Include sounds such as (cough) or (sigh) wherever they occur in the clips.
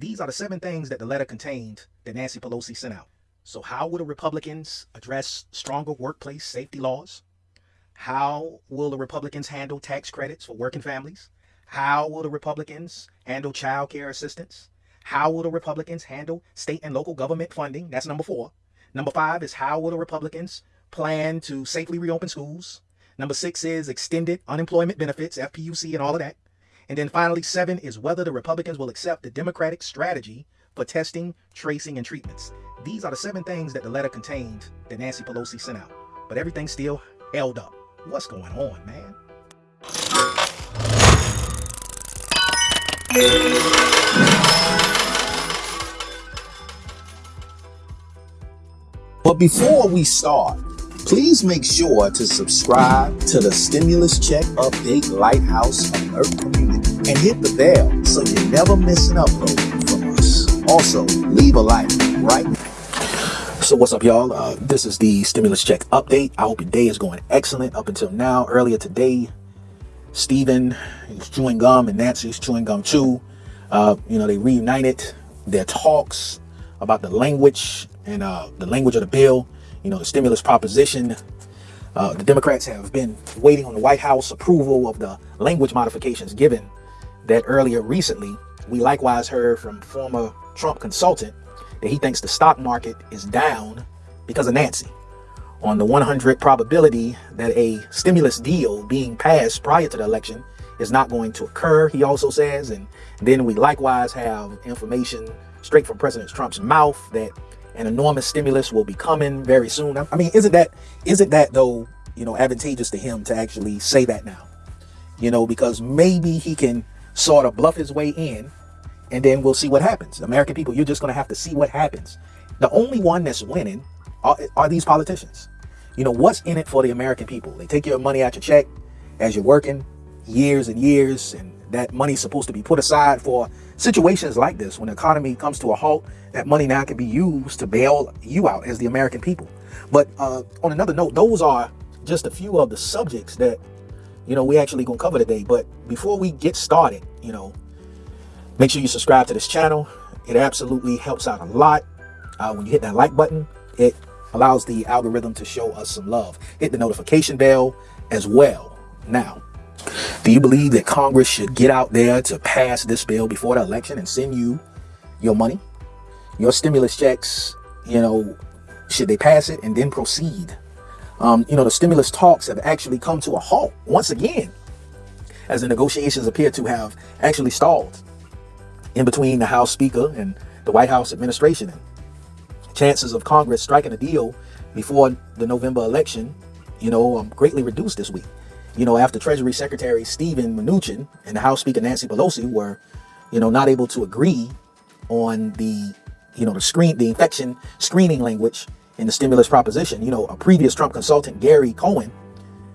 These are the seven things that the letter contained that Nancy Pelosi sent out. So, how will the Republicans address stronger workplace safety laws? How will the Republicans handle tax credits for working families? How will the Republicans handle child care assistance? How will the Republicans handle state and local government funding? That's number four. Number five is how will the Republicans plan to safely reopen schools? Number six is extended unemployment benefits, FPUC, and all of that. And then finally, seven is whether the Republicans will accept the Democratic strategy for testing, tracing, and treatments. These are the seven things that the letter contained that Nancy Pelosi sent out. But everything's still held up. What's going on, man? But before we start, please make sure to subscribe to the Stimulus Check Update Lighthouse Alert community and hit the bell so you never miss an upload from us. Also, leave a like right So what's up, y'all? Uh, this is the Stimulus Check Update. I hope your day is going excellent up until now. Earlier today, Stephen is chewing gum and Nancy's chewing gum too. Uh, you know, they reunited their talks about the language and uh, the language of the bill, you know, the stimulus proposition. Uh, the Democrats have been waiting on the White House approval of the language modifications given that earlier recently. We likewise heard from former Trump consultant that he thinks the stock market is down because of Nancy. On the 100 probability that a stimulus deal being passed prior to the election is not going to occur, he also says. And then we likewise have information straight from President Trump's mouth that an enormous stimulus will be coming very soon. I mean, isn't that isn't that though, you know, advantageous to him to actually say that now? You know, because maybe he can sort of bluff his way in and then we'll see what happens. American people, you're just going to have to see what happens. The only one that's winning are, are these politicians. You know, what's in it for the American people? They take your money out your check as you're working years and years, and that money is supposed to be put aside for situations like this. When the economy comes to a halt, that money now can be used to bail you out as the American people. But uh, on another note, those are just a few of the subjects that, you know, we actually gonna cover today. But before we get started, you know, make sure you subscribe to this channel. It absolutely helps out a lot. Uh, when you hit that like button, it allows the algorithm to show us some love. Hit the notification bell as well. Now, do you believe that Congress should get out there to pass this bill before the election and send you your money, your stimulus checks, you know, should they pass it and then proceed? Um, you know, the stimulus talks have actually come to a halt once again, as the negotiations appear to have actually stalled in between the House Speaker and the White House administration. And chances of Congress striking a deal before the November election, you know, um, greatly reduced this week you know, after Treasury Secretary Steven Mnuchin and the House Speaker Nancy Pelosi were, you know, not able to agree on the, you know, the screen, the infection screening language in the stimulus proposition. You know, a previous Trump consultant, Gary Cohn,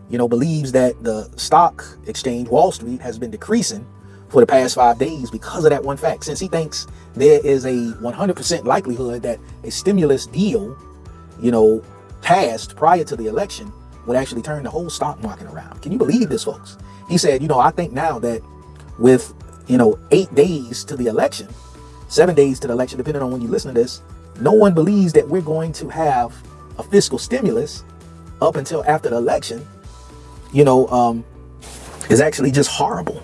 you know, believes that the stock exchange, Wall Street, has been decreasing for the past five days because of that one fact. Since he thinks there is a 100% likelihood that a stimulus deal, you know, passed prior to the election would actually turn the whole stock market around. Can you believe this, folks? He said, you know, I think now that with, you know, eight days to the election, seven days to the election, depending on when you listen to this, no one believes that we're going to have a fiscal stimulus up until after the election, you know, um, is actually just horrible.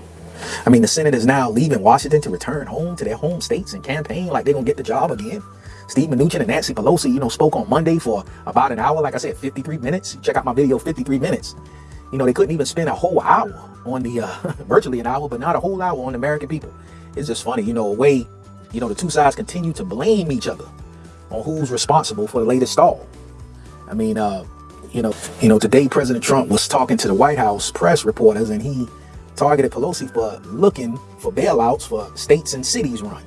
I mean, the Senate is now leaving Washington to return home to their home states and campaign like they're going to get the job again. Steve Mnuchin and Nancy Pelosi, you know, spoke on Monday for about an hour. Like I said, 53 minutes. Check out my video, 53 minutes. You know, they couldn't even spend a whole hour on the, uh, (laughs) virtually an hour, but not a whole hour on American people. It's just funny, you know, a way, you know, the two sides continue to blame each other on who's responsible for the latest stall. I mean, uh, you know, you know, today President Trump was talking to the White House press reporters and he targeted Pelosi for looking for bailouts for states and cities run.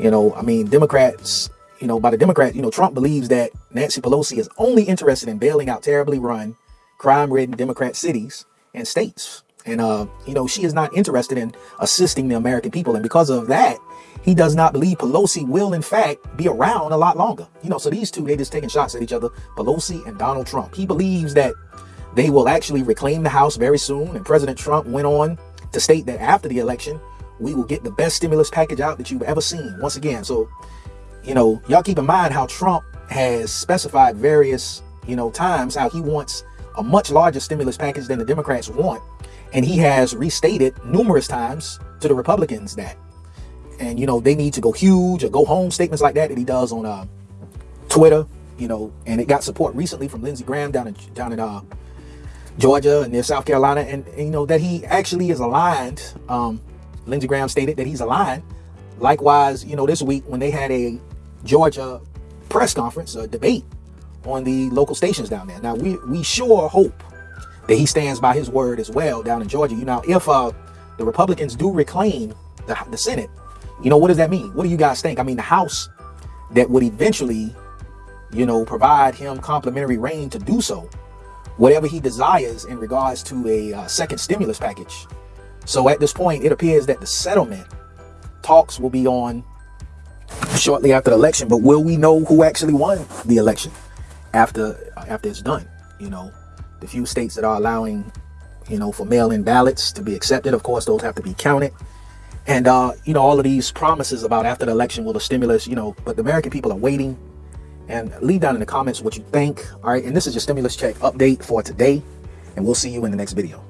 You know, I mean, Democrats you know, by the Democrat, you know, Trump believes that Nancy Pelosi is only interested in bailing out terribly run, crime-ridden Democrat cities and states. And, uh, you know, she is not interested in assisting the American people. And because of that, he does not believe Pelosi will, in fact, be around a lot longer. You know, so these two, they just taking shots at each other, Pelosi and Donald Trump. He believes that they will actually reclaim the House very soon. And President Trump went on to state that after the election, we will get the best stimulus package out that you've ever seen. Once again, so you know, y'all keep in mind how Trump has specified various, you know, times how he wants a much larger stimulus package than the Democrats want. And he has restated numerous times to the Republicans that, and you know, they need to go huge or go home statements like that that he does on uh, Twitter, you know, and it got support recently from Lindsey Graham down in down in uh, Georgia and near South Carolina, and, and, you know that he actually is aligned. Um, Lindsey Graham stated that he's aligned. Likewise, you know, this week when they had a Georgia press conference, a debate on the local stations down there. Now we we sure hope that he stands by his word as well down in Georgia. You know, if uh, the Republicans do reclaim the, the Senate, you know, what does that mean? What do you guys think? I mean, the House that would eventually, you know, provide him complimentary reign to do so, whatever he desires in regards to a uh, second stimulus package. So at this point, it appears that the settlement talks will be on shortly after the election. But will we know who actually won the election after after it's done? You know, the few states that are allowing, you know, for mail-in ballots to be accepted, of course, those have to be counted. And uh, you know, all of these promises about after the election will the stimulus, you know, but the American people are waiting. And leave down in the comments what you think. All right, and this is your stimulus check update for today, and we'll see you in the next video.